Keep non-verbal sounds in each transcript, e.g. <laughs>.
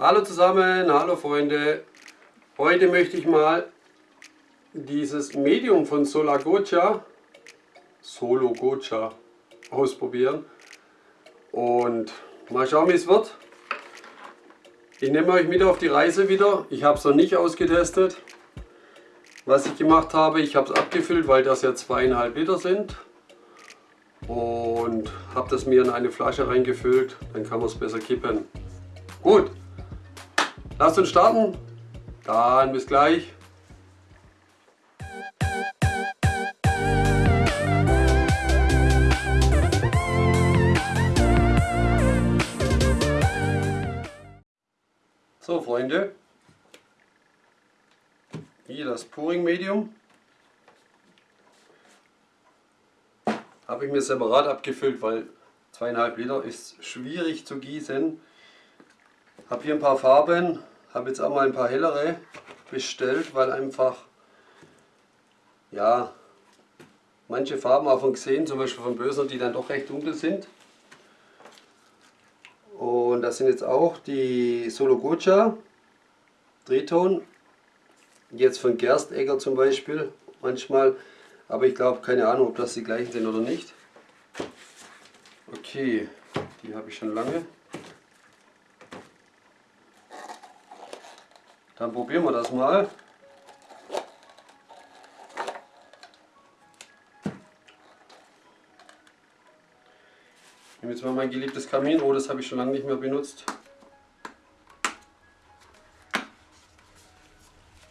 Hallo zusammen, hallo Freunde. Heute möchte ich mal dieses Medium von Solagocha, Solo Gocha, ausprobieren und mal schauen wie es wird. Ich nehme euch mit auf die Reise wieder. Ich habe es noch nicht ausgetestet. Was ich gemacht habe, ich habe es abgefüllt, weil das ja zweieinhalb Liter sind und habe das mir in eine Flasche reingefüllt, dann kann man es besser kippen. Gut, lasst uns starten, dann bis gleich. So Freunde, hier das Pouring Medium. Habe ich mir separat abgefüllt, weil zweieinhalb Liter ist schwierig zu gießen. Habe hier ein paar Farben, habe jetzt auch mal ein paar hellere bestellt, weil einfach, ja, manche Farben auch von gesehen, zum Beispiel von Böser, die dann doch recht dunkel sind. Und das sind jetzt auch die Solo Gocha Drehton, jetzt von Gerstegger zum Beispiel, manchmal aber ich glaube, keine Ahnung, ob das die gleichen sind oder nicht. Okay, die habe ich schon lange. Dann probieren wir das mal. Ich nehme jetzt mal mein geliebtes Kaminrohr, das habe ich schon lange nicht mehr benutzt.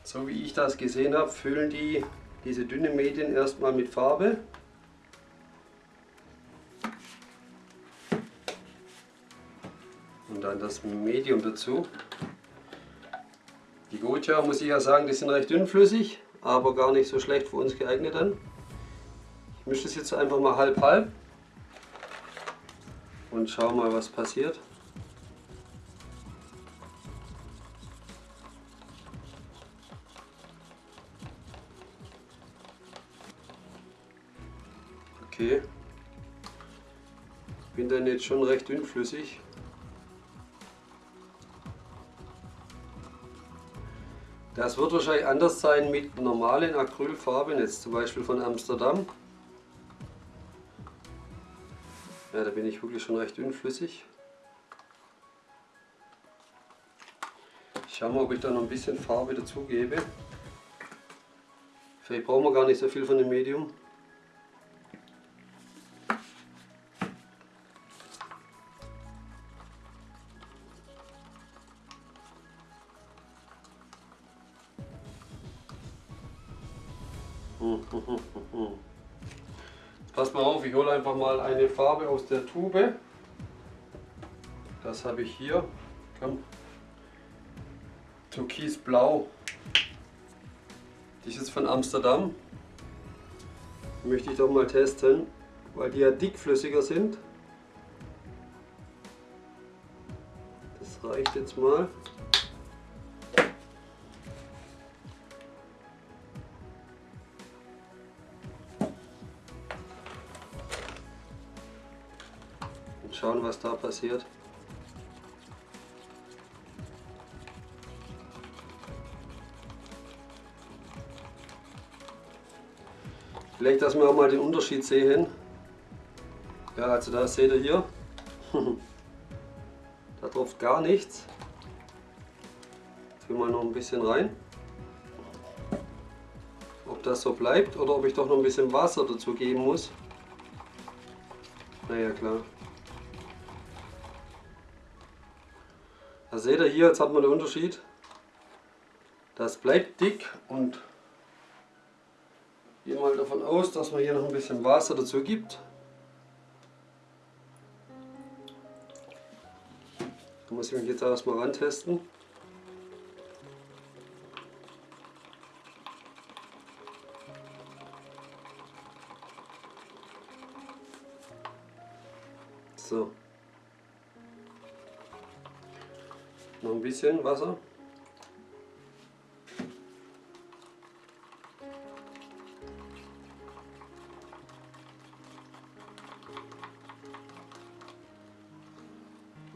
So wie ich das gesehen habe, füllen die diese dünnen Medien erstmal mit Farbe. Und dann das Medium dazu. Die Goja muss ich ja sagen, die sind recht dünnflüssig, aber gar nicht so schlecht für uns geeignet dann. Ich mische das jetzt einfach mal halb halb und schau mal was passiert. Okay. Bin dann jetzt schon recht dünnflüssig. Das wird wahrscheinlich anders sein mit normalen Acrylfarben, jetzt zum Beispiel von Amsterdam. Ja, da bin ich wirklich schon recht dünnflüssig. Ich schaue mal, ob ich da noch ein bisschen Farbe dazugebe. Vielleicht brauchen wir gar nicht so viel von dem Medium. Mal eine Farbe aus der Tube. Das habe ich hier. Komm. Türkisblau. Die ist jetzt von Amsterdam. Die möchte ich doch mal testen, weil die ja dickflüssiger sind. Das reicht jetzt mal. Was da passiert. Vielleicht, dass wir auch mal den Unterschied sehen. Ja, also da seht ihr hier. <laughs> da tropft gar nichts. Jetzt mal noch ein bisschen rein. Ob das so bleibt oder ob ich doch noch ein bisschen Wasser dazu geben muss. Naja, klar. Da seht ihr hier, jetzt hat man den Unterschied. Das bleibt dick und gehe mal davon aus, dass man hier noch ein bisschen Wasser dazu gibt. Da muss ich mich jetzt erstmal rantesten. So. Noch ein bisschen Wasser.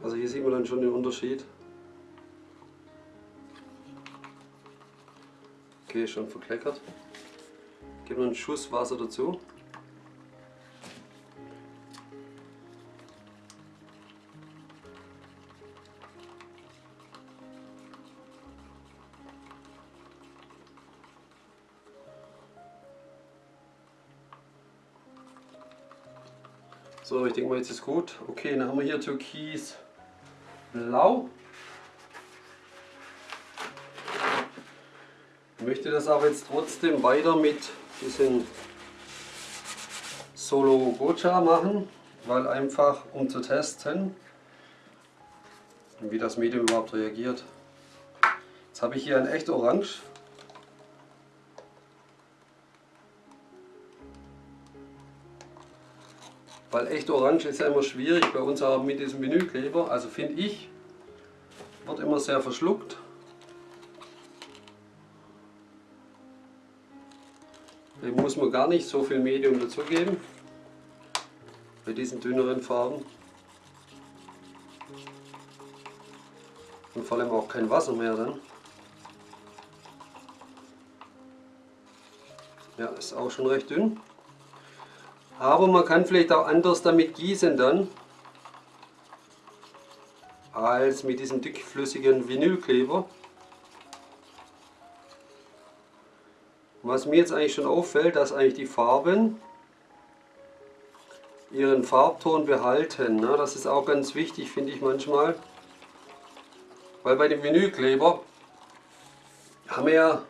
Also hier sieht man dann schon den Unterschied. Okay, schon verkleckert. Geben wir einen Schuss Wasser dazu. So, ich denke mal, jetzt ist gut. Okay, dann haben wir hier Türkis Blau. Ich möchte das aber jetzt trotzdem weiter mit diesem Solo Gocha machen, weil einfach um zu testen, wie das Medium überhaupt reagiert. Jetzt habe ich hier ein echt Orange Weil echt orange ist ja immer schwierig bei uns auch mit diesem Vinylkleber. Also finde ich, wird immer sehr verschluckt. Dem muss man gar nicht so viel Medium dazugeben. Bei diesen dünneren Farben. Und vor allem auch kein Wasser mehr dann. Ja, ist auch schon recht dünn. Aber man kann vielleicht auch anders damit gießen dann, als mit diesem dickflüssigen Vinylkleber. Was mir jetzt eigentlich schon auffällt, dass eigentlich die Farben ihren Farbton behalten. Ne? Das ist auch ganz wichtig, finde ich manchmal. Weil bei dem Vinylkleber haben wir ja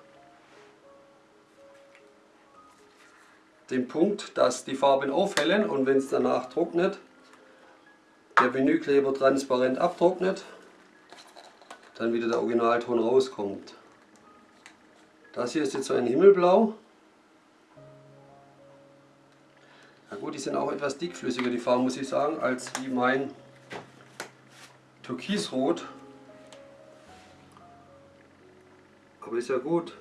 den Punkt, dass die Farben aufhellen und wenn es danach trocknet, der Vinylkleber transparent abtrocknet, dann wieder der Originalton rauskommt. Das hier ist jetzt so ein Himmelblau. Na gut, die sind auch etwas dickflüssiger, die Farben muss ich sagen, als wie mein Türkisrot. Aber ist ja gut.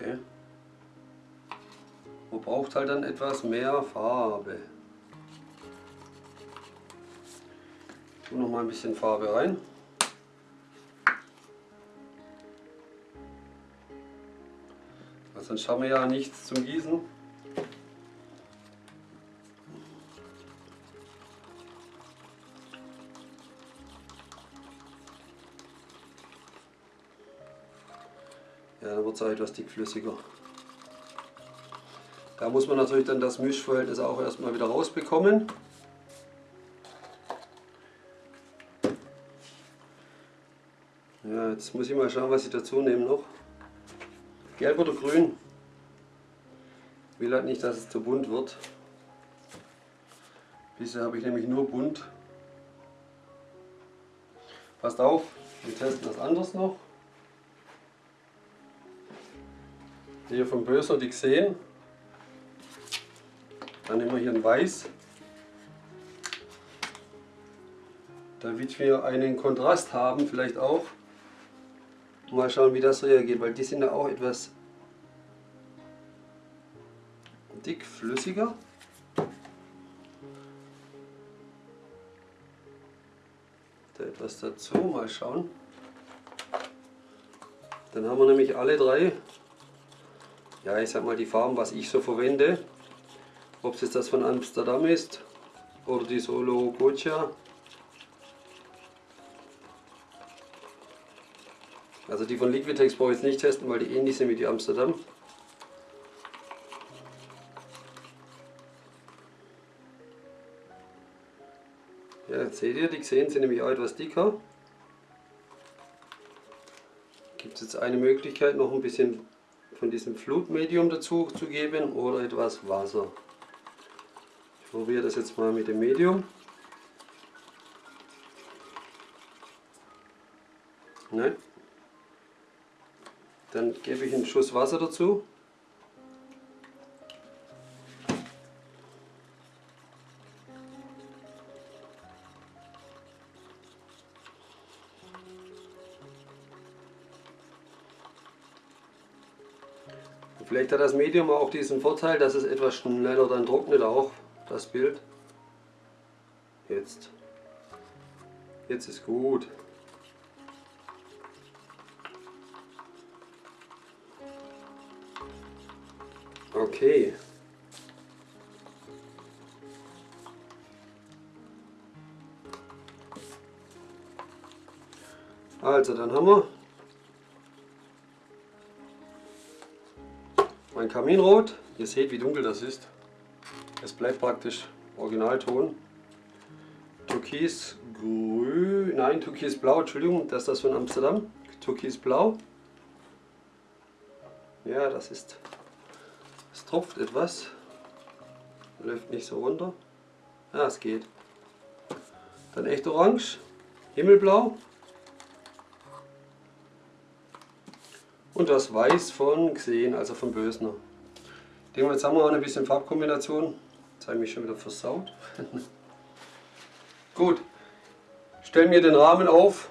Okay. Man braucht halt dann etwas mehr Farbe. Ich tue noch mal ein bisschen Farbe rein. Weil sonst haben wir ja nichts zum Gießen. Auch etwas dickflüssiger. Da muss man natürlich dann das Mischverhältnis auch erstmal wieder rausbekommen. Ja, jetzt muss ich mal schauen, was ich dazu nehme noch. Gelb oder grün? Ich will halt nicht, dass es zu bunt wird. Bisher habe ich nämlich nur bunt. Passt auf, wir testen das anders noch. Hier vom Böser die gesehen. Dann nehmen wir hier ein Weiß. Damit wir einen Kontrast haben, vielleicht auch. Mal schauen, wie das reagiert, weil die sind ja auch etwas dickflüssiger. Da etwas dazu, mal schauen. Dann haben wir nämlich alle drei ja, ich sag mal die Farben, was ich so verwende. Ob es jetzt das von Amsterdam ist oder die Solo Gocha. Also die von Liquitex brauche ich jetzt nicht testen, weil die ähnlich sind wie die Amsterdam. Ja, seht ihr, die gesehen sind nämlich auch etwas dicker. Gibt es jetzt eine Möglichkeit, noch ein bisschen von diesem Flutmedium dazu zu geben oder etwas Wasser. Ich probiere das jetzt mal mit dem Medium. Nein. Dann gebe ich einen Schuss Wasser dazu. Vielleicht hat das Medium auch diesen Vorteil, dass es etwas schneller dann trocknet auch, das Bild. Jetzt. Jetzt ist gut. Okay. Also, dann haben wir Kaminrot. Ihr seht, wie dunkel das ist. Es bleibt praktisch Originalton. Türkisgrün, nein, Türkisblau, Entschuldigung, das ist das von Amsterdam. Türkisblau. Ja, das ist, es tropft etwas. Läuft nicht so runter. Ja, es geht. Dann echt orange, himmelblau. Und das Weiß von Xen, also von Bösner. Den jetzt haben wir auch ein bisschen Farbkombination. Jetzt habe ich mich schon wieder versaut. <laughs> Gut, stellen mir den Rahmen auf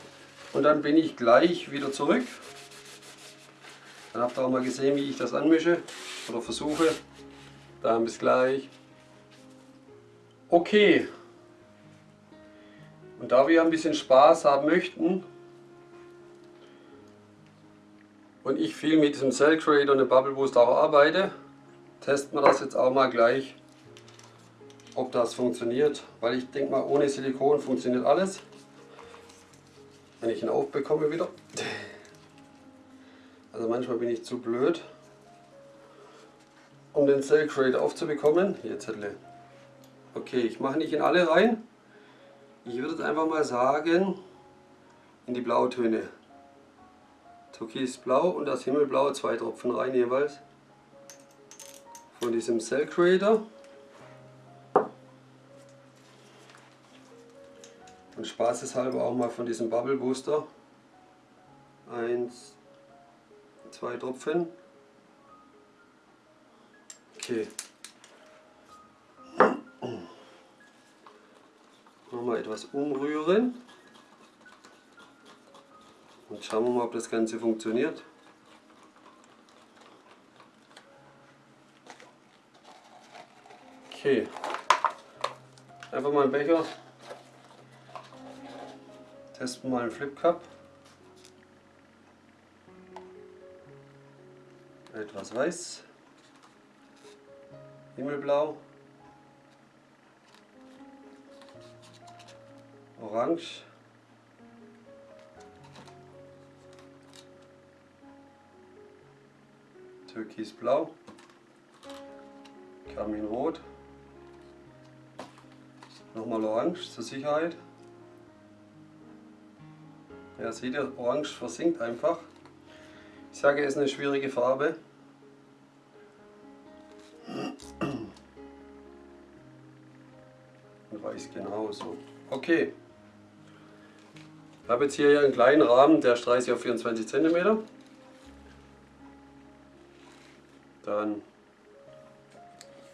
und dann bin ich gleich wieder zurück. Dann habt ihr auch mal gesehen, wie ich das anmische oder versuche. Dann bis gleich. Okay. Und da wir ein bisschen Spaß haben möchten, und ich viel mit diesem Cell Creator und dem Bubble Boost auch arbeite, testen wir das jetzt auch mal gleich, ob das funktioniert. Weil ich denke mal, ohne Silikon funktioniert alles. Wenn ich ihn aufbekomme wieder. Also manchmal bin ich zu blöd, um den Cell Creator aufzubekommen. Hier Zettel. Okay, ich mache nicht in alle rein. Ich würde jetzt einfach mal sagen, in die Blautöne. Türkisblau und das Himmelblau, zwei Tropfen rein jeweils. Von diesem Cell Creator. Und spaßeshalber auch mal von diesem Bubble Booster. Eins, zwei Tropfen. Okay. Nochmal etwas umrühren. Und schauen wir mal, ob das Ganze funktioniert. Okay. Einfach mal einen Becher. Testen mal einen Flip Cup. Etwas weiß. Himmelblau. Orange. Türkisblau, Kaminrot, nochmal Orange zur Sicherheit. Ja, seht ihr, Orange versinkt einfach. Ich sage, es ist eine schwierige Farbe. Und weiß genauso. Okay. Ich habe jetzt hier einen kleinen Rahmen, der ist 30 auf 24 cm. Dann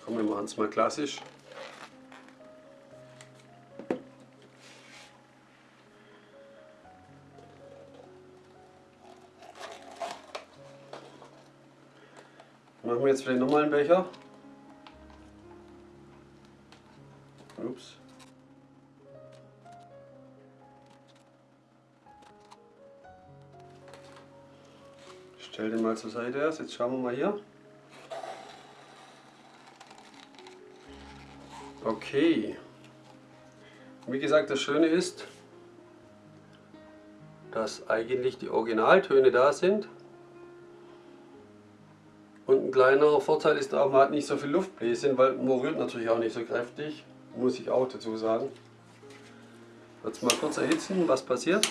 kommen wir machen es mal klassisch. Machen wir jetzt vielleicht nochmal einen Becher. Ups. Stell den mal zur Seite erst. Jetzt schauen wir mal hier. Okay. Wie gesagt, das Schöne ist, dass eigentlich die Originaltöne da sind. Und ein kleinerer Vorteil ist auch, man hat nicht so viel Luftbläschen, weil man rührt natürlich auch nicht so kräftig, muss ich auch dazu sagen. Jetzt mal kurz erhitzen, was passiert.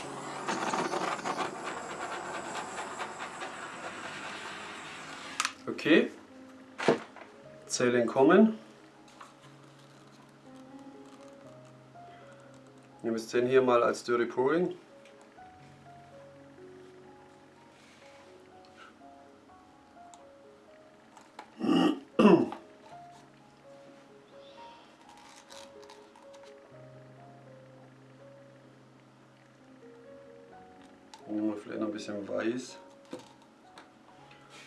Okay, Zellen kommen. Müsst den hier mal als Dirty Pouring. Nehmen vielleicht noch ein bisschen weiß.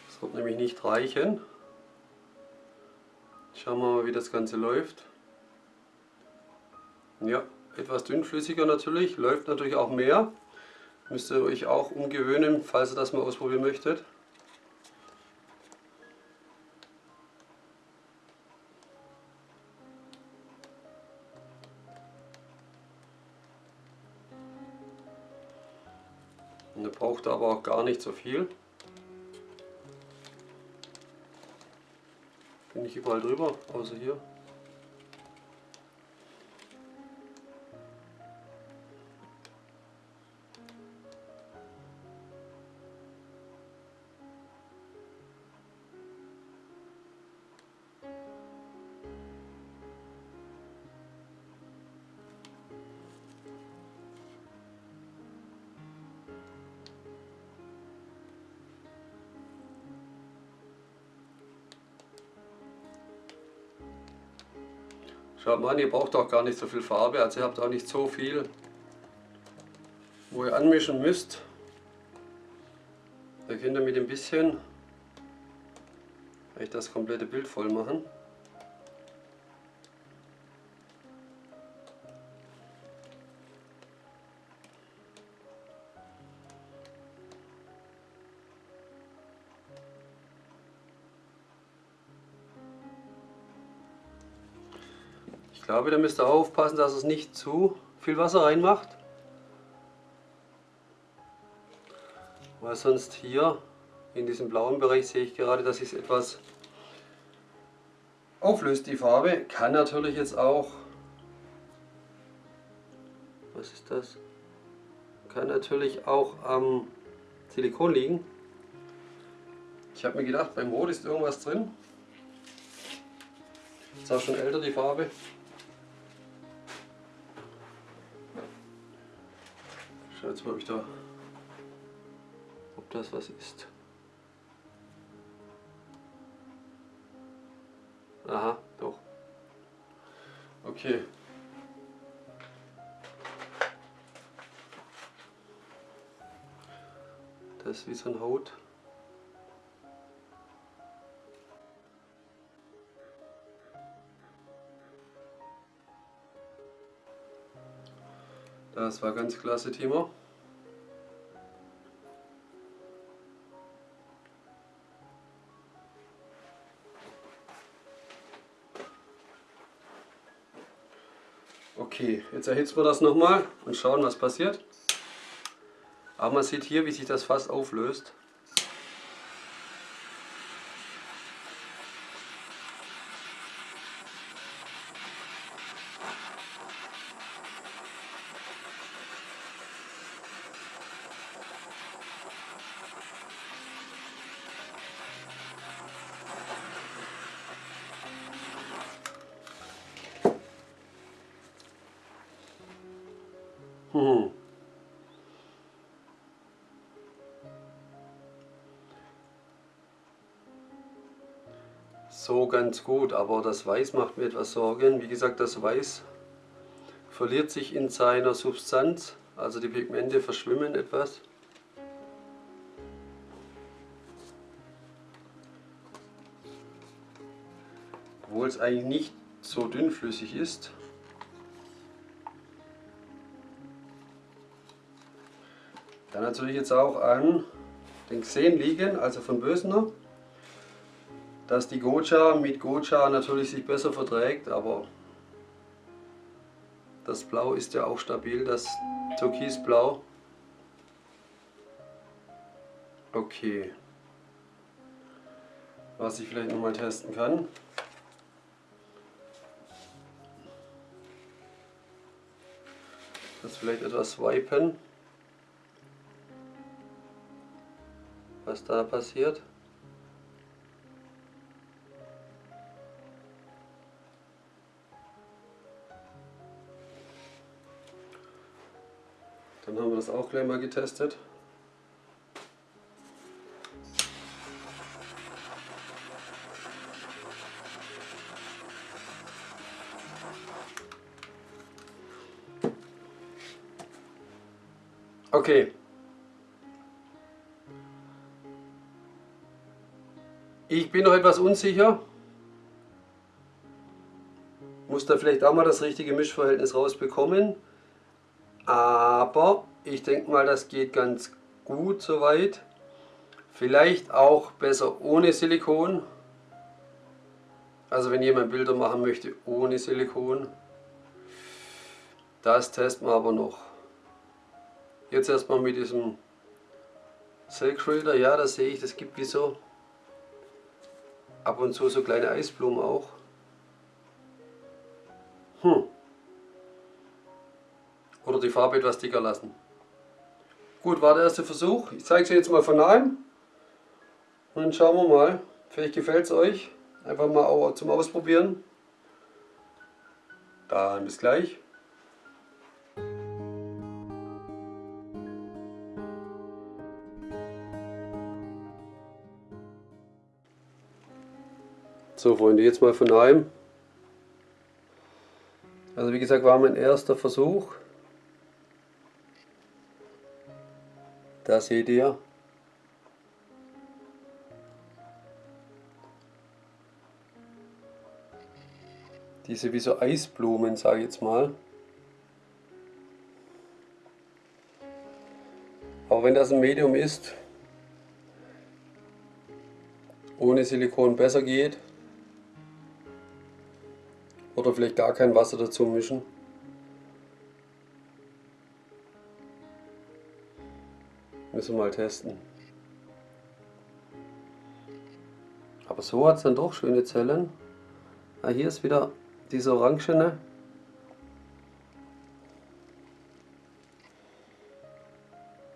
Das wird nämlich nicht reichen. Schauen wir mal, wie das Ganze läuft. Ja, etwas dünnflüssiger natürlich, läuft natürlich auch mehr. Müsst ihr euch auch umgewöhnen, falls ihr das mal ausprobieren möchtet. Und ihr braucht aber auch gar nicht so viel. Bin ich überall drüber, außer hier. Schaut mal an, ihr braucht auch gar nicht so viel Farbe, also ihr habt auch nicht so viel, wo ihr anmischen müsst. Da könnt ihr mit ein bisschen das komplette Bild voll machen. Glaube, da müsst ihr aufpassen, dass es nicht zu viel Wasser reinmacht. Weil sonst hier in diesem blauen Bereich sehe ich gerade, dass es etwas auflöst, die Farbe. Kann natürlich jetzt auch, was ist das? Kann natürlich auch am Silikon liegen. Ich habe mir gedacht, beim Rot ist irgendwas drin. Ist auch schon älter die Farbe. Jetzt mal, ob ich da, ob das was ist. Aha, doch. Okay. Das ist wie so ein Haut. Das war ganz klasse, Timo. Jetzt erhitzen wir das nochmal und schauen, was passiert. Aber man sieht hier, wie sich das fast auflöst. <laughs> So ganz gut, aber das Weiß macht mir etwas Sorgen. Wie gesagt, das Weiß verliert sich in seiner Substanz, also die Pigmente verschwimmen etwas. Obwohl es eigentlich nicht so dünnflüssig ist. Kann natürlich jetzt auch an den Xen liegen, also von Bösener, dass die Gocha mit Gocha natürlich sich besser verträgt, aber das Blau ist ja auch stabil, das Türkisblau. Okay. Was ich vielleicht nochmal testen kann. Das vielleicht etwas wipen. Was da passiert. Dann haben wir das auch gleich mal getestet. Okay, Ich bin noch etwas unsicher. Muss da vielleicht auch mal das richtige Mischverhältnis rausbekommen. Aber ich denke mal, das geht ganz gut soweit. Vielleicht auch besser ohne Silikon. Also wenn jemand Bilder machen möchte ohne Silikon. Das testen wir aber noch. Jetzt erstmal mit diesem Silk Reader. Ja, da sehe ich, das gibt wie so ab und zu so kleine Eisblumen auch. Hm. Oder die Farbe etwas dicker lassen. Gut, war der erste Versuch. Ich zeige es jetzt mal von nahem. Und dann schauen wir mal. Vielleicht gefällt es euch. Einfach mal zum Ausprobieren. Dann bis gleich. So Freunde, jetzt mal von daheim. Also wie gesagt, war mein erster Versuch. Da seht ihr. Diese wie so Eisblumen, sage ich jetzt mal. Aber wenn das ein Medium ist, ohne Silikon besser geht, oder vielleicht gar kein Wasser dazu mischen. Müssen wir mal testen. Aber so hat es dann doch schöne Zellen. Ah, hier ist wieder diese orangene.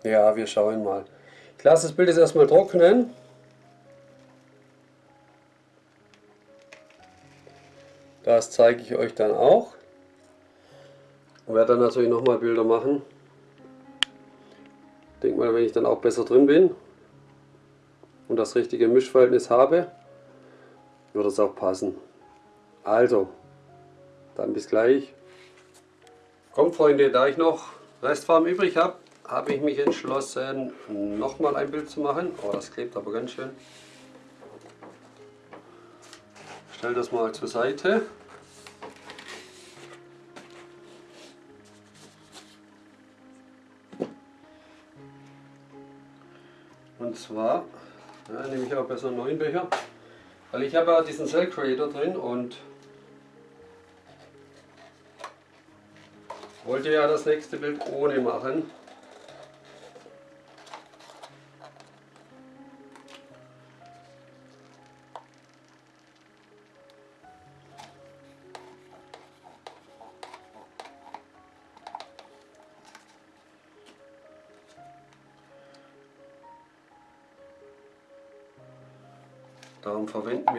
Ja, wir schauen mal. Ich lasse das Bild jetzt erstmal trocknen. Das zeige ich euch dann auch. Ich werde dann natürlich nochmal Bilder machen. Ich denke mal, wenn ich dann auch besser drin bin und das richtige Mischverhältnis habe, wird es auch passen. Also, dann bis gleich. Kommt Freunde, da ich noch Restfarben übrig habe, habe ich mich entschlossen, nochmal ein Bild zu machen. Oh, das klebt aber ganz schön. Ich stelle das mal zur Seite. Und zwar ja, nehme ich auch besser einen neuen Becher, weil ich habe ja diesen Cell Creator drin und wollte ja das nächste Bild ohne machen.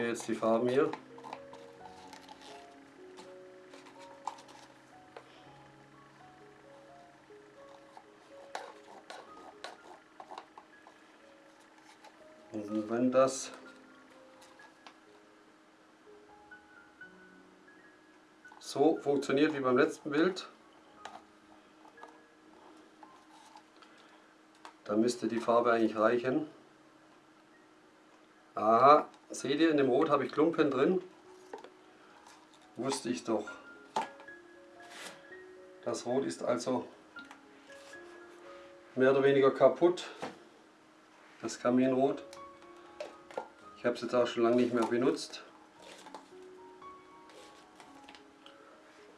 Jetzt die Farben hier. Und wenn das so funktioniert wie beim letzten Bild, dann müsste die Farbe eigentlich reichen. Aha, Seht ihr, in dem Rot habe ich Klumpen drin. Wusste ich doch. Das Rot ist also mehr oder weniger kaputt. Das Kaminrot. Ich habe es jetzt auch schon lange nicht mehr benutzt.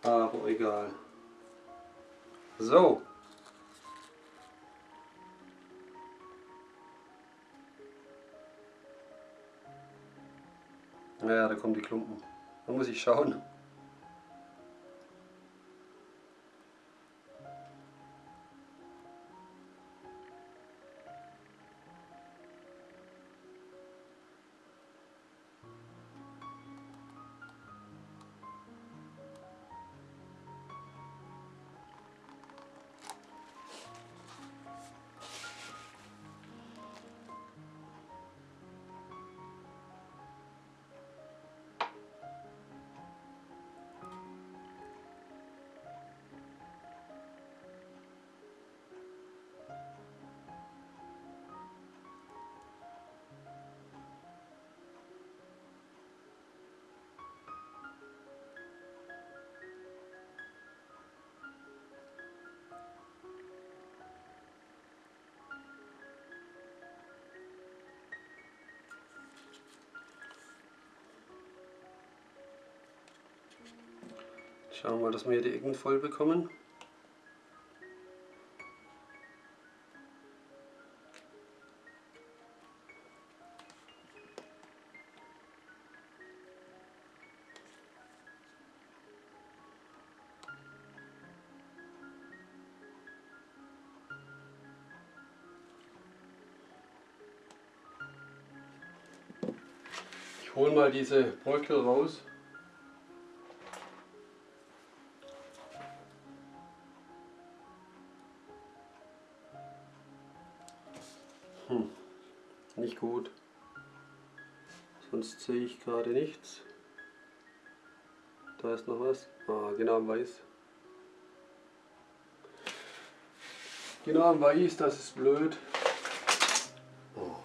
Aber egal. So, Ja, da kommen die Klumpen. Da muss ich schauen. Schauen wir mal, dass wir hier die Ecken voll bekommen. Ich hole mal diese Bröckel raus. Hm, nicht gut. Sonst sehe ich gerade nichts. Da ist noch was. Ah, genau am Weiß. Genau am Weiß, das ist blöd. Oh.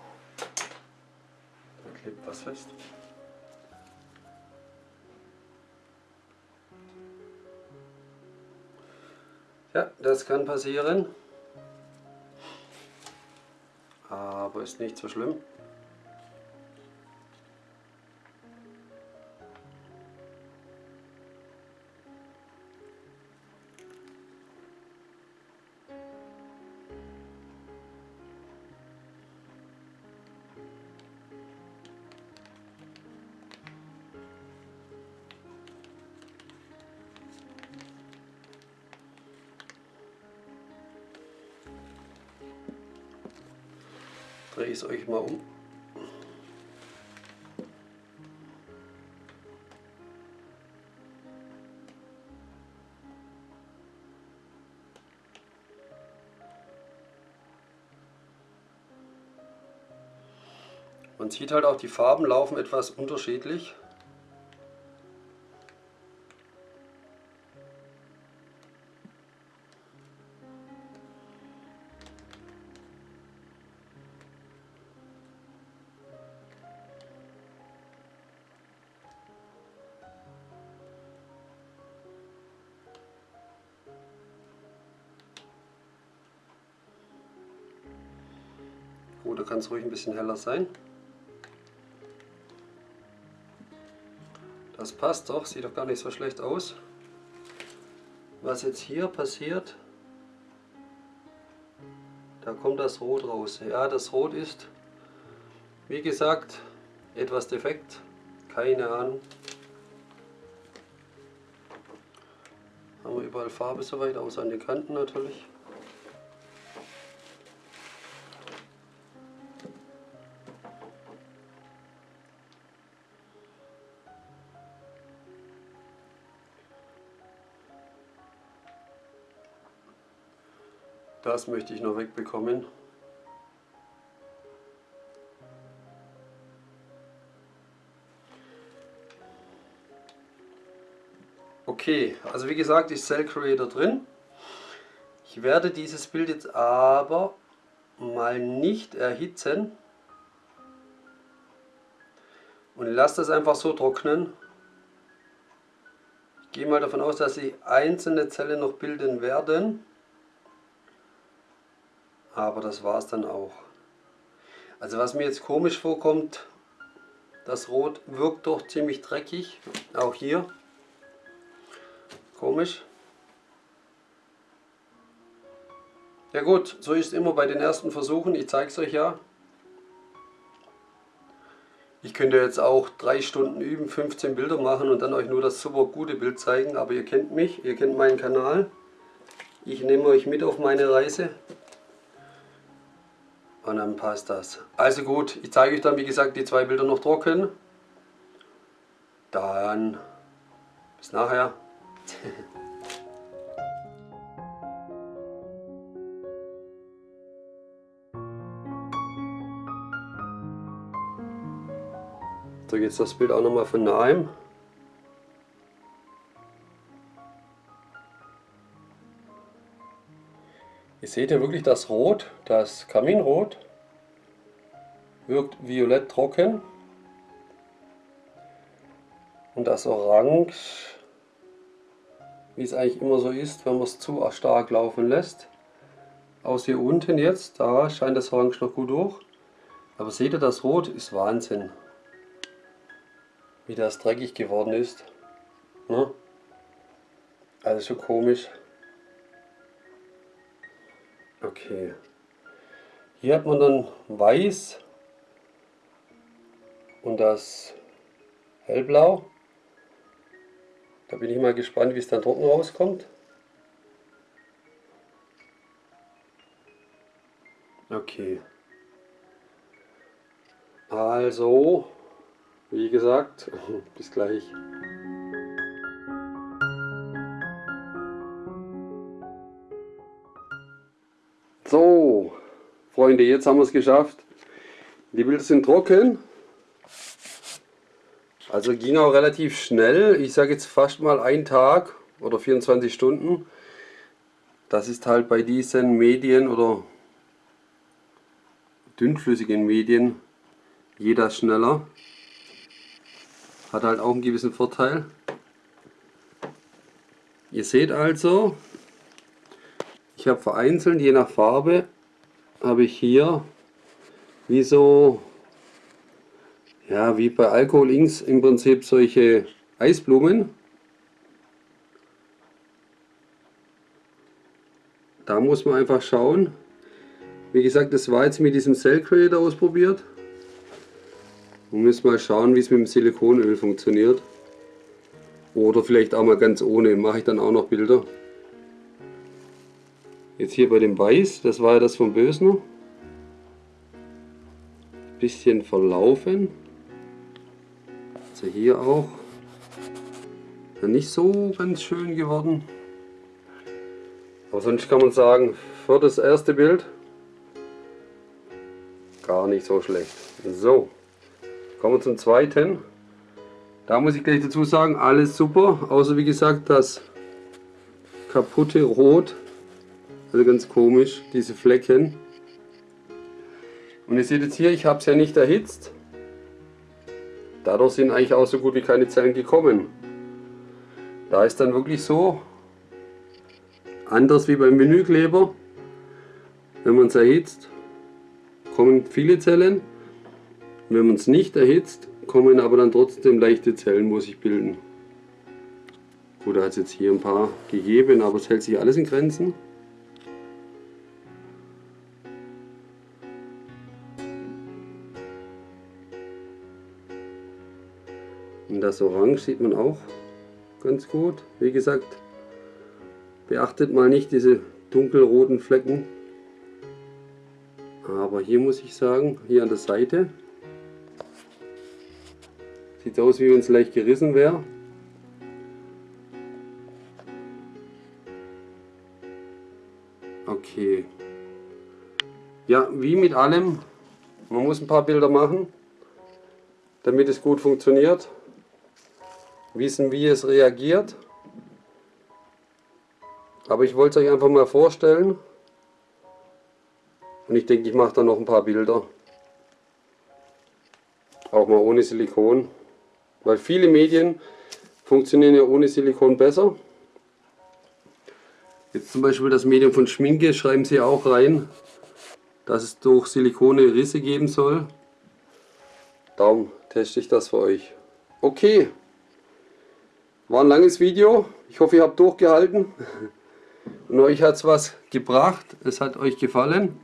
Da klebt was fest. Ja, das kann passieren. Ist nicht so schlimm. Drehe ich es euch mal um. Man sieht halt auch, die Farben laufen etwas unterschiedlich. Kann es ruhig ein bisschen heller sein. Das passt doch, sieht doch gar nicht so schlecht aus. Was jetzt hier passiert, da kommt das Rot raus. Ja, das Rot ist, wie gesagt, etwas defekt. Keine Ahnung. Haben wir überall Farbe soweit, außer an den Kanten natürlich. Das möchte ich noch wegbekommen. Okay, also wie gesagt ist Cell Creator drin. Ich werde dieses Bild jetzt aber mal nicht erhitzen und lasse das einfach so trocknen. Ich gehe mal davon aus, dass sie einzelne Zellen noch bilden werden. Aber das war es dann auch. Also was mir jetzt komisch vorkommt, das Rot wirkt doch ziemlich dreckig. Auch hier. Komisch. Ja gut, so ist es immer bei den ersten Versuchen. Ich zeige es euch ja. Ich könnte jetzt auch drei Stunden üben, 15 Bilder machen und dann euch nur das super gute Bild zeigen. Aber ihr kennt mich, ihr kennt meinen Kanal. Ich nehme euch mit auf meine Reise und dann passt das. Also gut, ich zeige euch dann wie gesagt die zwei Bilder noch trocken. Dann bis nachher. <laughs> so jetzt das Bild auch nochmal von nahem. Ihr seht ja wirklich das Rot, das Kaminrot wirkt violett trocken und das Orange, wie es eigentlich immer so ist, wenn man es zu stark laufen lässt. Aus hier unten jetzt, da scheint das Orange noch gut durch. Aber seht ihr, das Rot ist Wahnsinn. Wie das dreckig geworden ist. Ne? Also schon komisch. Okay. Hier hat man dann weiß und das hellblau. Da bin ich mal gespannt, wie es dann trocken rauskommt. Okay. Also, wie gesagt, <laughs> bis gleich. Freunde, jetzt haben wir es geschafft. Die Bilder sind trocken. Also ging auch relativ schnell. Ich sage jetzt fast mal ein Tag oder 24 Stunden. Das ist halt bei diesen Medien oder dünnflüssigen Medien jeder schneller. Hat halt auch einen gewissen Vorteil. Ihr seht also, ich habe vereinzelt, je nach Farbe, habe ich hier wie so, ja wie bei Alkohol Inks im Prinzip solche Eisblumen. Da muss man einfach schauen, wie gesagt, das war jetzt mit diesem Cell Creator ausprobiert. Und müssen mal schauen, wie es mit dem Silikonöl funktioniert. Oder vielleicht auch mal ganz ohne, mache ich dann auch noch Bilder. Jetzt hier bei dem Weiß, das war ja das vom Bösner. Bisschen verlaufen. Also hier auch. Ja, nicht so ganz schön geworden. Aber sonst kann man sagen, für das erste Bild gar nicht so schlecht. So, kommen wir zum zweiten. Da muss ich gleich dazu sagen, alles super, außer wie gesagt das kaputte Rot. Also ganz komisch, diese Flecken. Und ihr seht jetzt hier, ich habe es ja nicht erhitzt. Dadurch sind eigentlich auch so gut wie keine Zellen gekommen. Da ist dann wirklich so, anders wie beim Vinylkleber, wenn man es erhitzt, kommen viele Zellen. Wenn man es nicht erhitzt, kommen aber dann trotzdem leichte Zellen, wo sich bilden. Gut, da hat es jetzt hier ein paar gegeben, aber es hält sich alles in Grenzen. Das Orange sieht man auch ganz gut. Wie gesagt, beachtet mal nicht diese dunkelroten Flecken. Aber hier muss ich sagen, hier an der Seite, sieht aus wie wenn es leicht gerissen wäre. Okay. Ja, wie mit allem, man muss ein paar Bilder machen, damit es gut funktioniert. Wissen, wie es reagiert. Aber ich wollte es euch einfach mal vorstellen. Und ich denke, ich mache da noch ein paar Bilder. Auch mal ohne Silikon. Weil viele Medien funktionieren ja ohne Silikon besser. Jetzt zum Beispiel das Medium von Schminke schreiben sie auch rein, dass es durch Silikone Risse geben soll. Darum teste ich das für euch. Okay, war ein langes Video. Ich hoffe ihr habt durchgehalten. <laughs> Und euch hat es was gebracht. Es hat euch gefallen.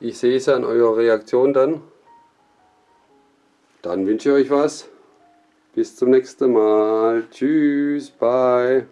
Ich sehe es an eurer Reaktion dann. Dann wünsche ich euch was. Bis zum nächsten Mal. Tschüss, bye.